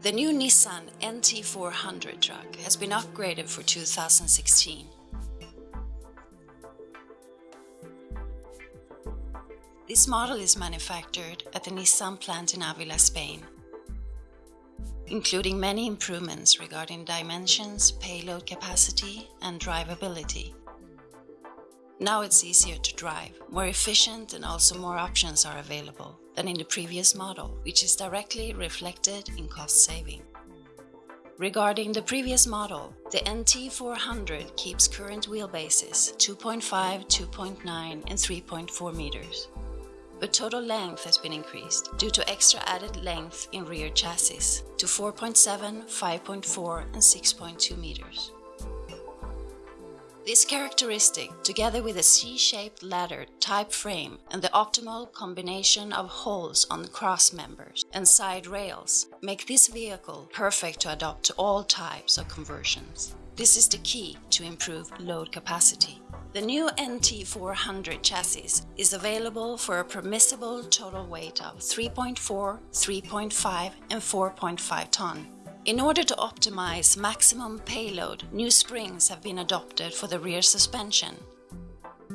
The new Nissan NT400 truck has been upgraded for 2016. This model is manufactured at the Nissan plant in Avila, Spain, including many improvements regarding dimensions, payload capacity and drivability. Now it's easier to drive, more efficient and also more options are available than in the previous model, which is directly reflected in cost saving. Regarding the previous model, the NT400 keeps current wheelbases 2.5, 2.9 and 3.4 meters but total length has been increased due to extra added length in rear chassis to 4.7, 5.4 and 6.2 meters. This characteristic, together with a C-shaped ladder type frame and the optimal combination of holes on cross members and side rails, make this vehicle perfect to adapt to all types of conversions. This is the key to improve load capacity. The new NT400 chassis is available for a permissible total weight of 3.4, 3.5 and 4.5 ton. In order to optimize maximum payload, new springs have been adopted for the rear suspension.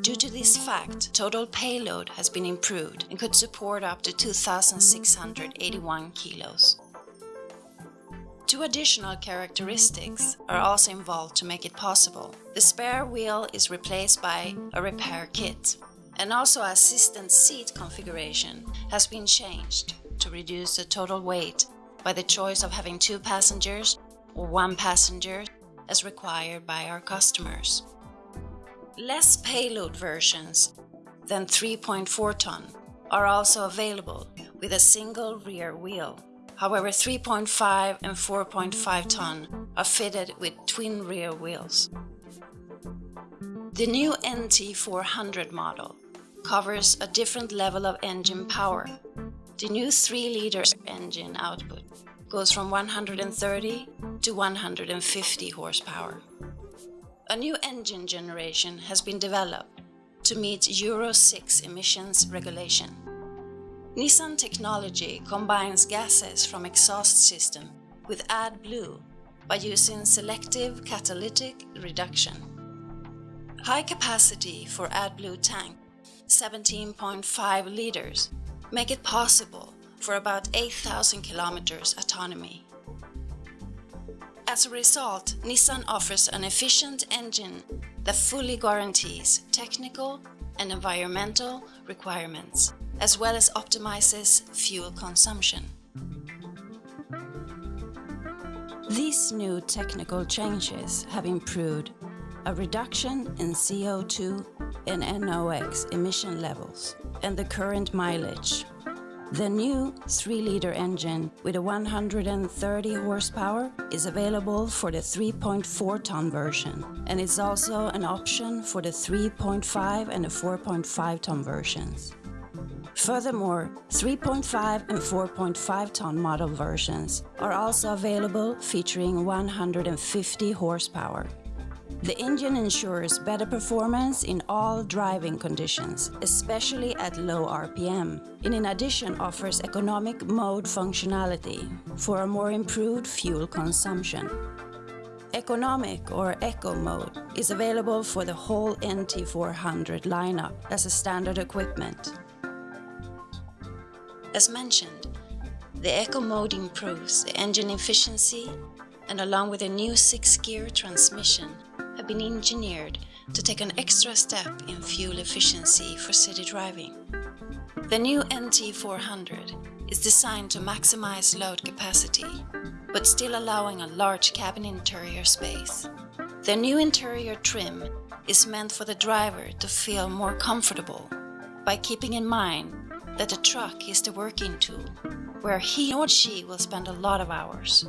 Due to this fact, total payload has been improved and could support up to 2,681 kilos. Two additional characteristics are also involved to make it possible. The spare wheel is replaced by a repair kit, and also assistant seat configuration has been changed to reduce the total weight by the choice of having two passengers or one passenger as required by our customers. Less payload versions than 3.4 ton are also available with a single rear wheel. However, 3.5 and 4.5 ton are fitted with twin rear wheels. The new NT400 model covers a different level of engine power. The new 3-liter engine output goes from 130 to 150 horsepower. A new engine generation has been developed to meet Euro 6 emissions regulation. Nissan technology combines gases from exhaust system with AdBlue by using selective catalytic reduction. High capacity for AdBlue tank, 17.5 liters, make it possible for about 8,000 kilometers autonomy. As a result, Nissan offers an efficient engine that fully guarantees technical and environmental requirements as well as optimizes fuel consumption. These new technical changes have improved a reduction in CO2 and NOx emission levels and the current mileage. The new 3-liter engine with a 130 horsepower is available for the 3.4 ton version and is also an option for the 3.5 and the 4.5 ton versions. Furthermore, 3.5 and 4.5 ton model versions are also available featuring 150 horsepower. The engine ensures better performance in all driving conditions, especially at low RPM, and in addition offers economic mode functionality for a more improved fuel consumption. Economic or Eco mode is available for the whole NT400 lineup as a standard equipment. As mentioned, the Eco mode improves the engine efficiency and along with a new 6-gear transmission have been engineered to take an extra step in fuel efficiency for city driving. The new NT400 is designed to maximize load capacity, but still allowing a large cabin interior space. The new interior trim is meant for the driver to feel more comfortable by keeping in mind that the truck is the working tool, where he or she will spend a lot of hours.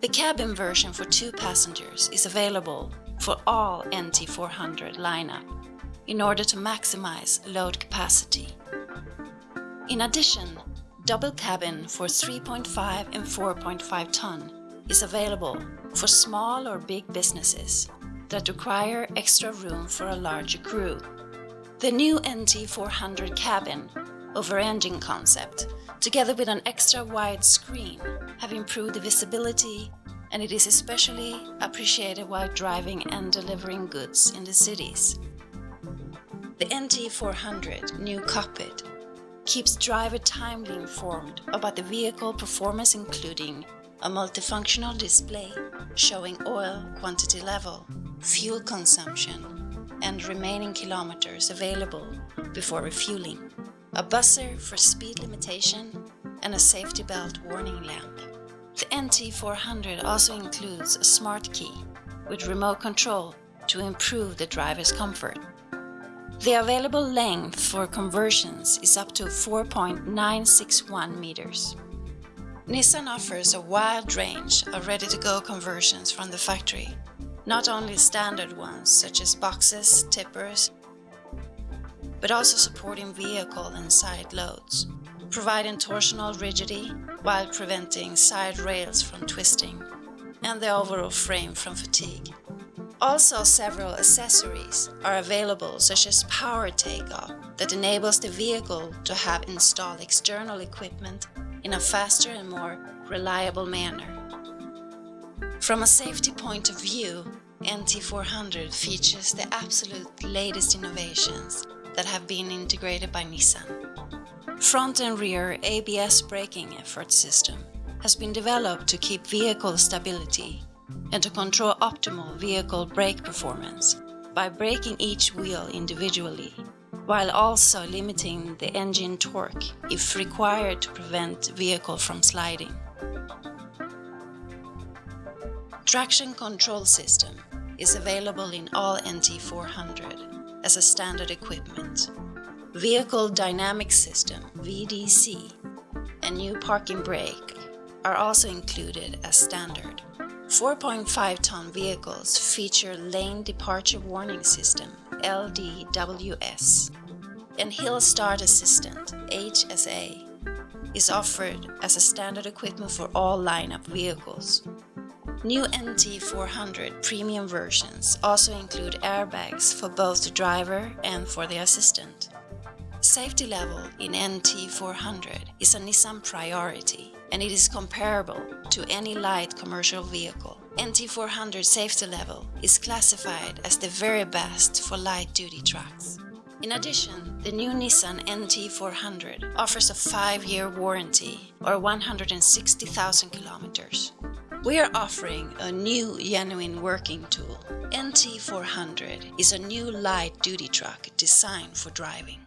The cabin version for two passengers is available for all NT400 lineup in order to maximize load capacity. In addition, double cabin for 3.5 and 4.5 ton is available for small or big businesses that require extra room for a larger crew. The new NT400 cabin over engine concept together with an extra wide screen, have improved the visibility and it is especially appreciated while driving and delivering goods in the cities. The NT400 new cockpit keeps driver timely informed about the vehicle performance including a multifunctional display showing oil quantity level, fuel consumption and remaining kilometers available before refueling, a buzzer for speed limitation and a safety belt warning lamp. The NT400 also includes a smart key with remote control to improve the driver's comfort. The available length for conversions is up to 4.961 meters. Nissan offers a wide range of ready-to-go conversions from the factory, not only standard ones such as boxes, tippers, but also supporting vehicle and side loads, providing torsional rigidity while preventing side rails from twisting and the overall frame from fatigue. Also several accessories are available such as power takeoff that enables the vehicle to have installed external equipment in a faster and more reliable manner. From a safety point of view, NT400 features the absolute latest innovations that have been integrated by Nissan. Front and rear ABS braking effort system has been developed to keep vehicle stability and to control optimal vehicle brake performance by braking each wheel individually, while also limiting the engine torque if required to prevent vehicle from sliding. Traction control system is available in all NT400 as a standard equipment. Vehicle Dynamic System VDC and new parking brake are also included as standard. 4.5-ton vehicles feature Lane Departure Warning System LDWS and Hill Start Assistant HSA is offered as a standard equipment for all lineup vehicles. New NT400 premium versions also include airbags for both the driver and for the assistant. Safety level in NT400 is a Nissan priority and it is comparable to any light commercial vehicle. NT400 safety level is classified as the very best for light-duty trucks. In addition, the new Nissan NT400 offers a 5-year warranty or 160,000 kilometers. We are offering a new genuine working tool. NT400 is a new light-duty truck designed for driving.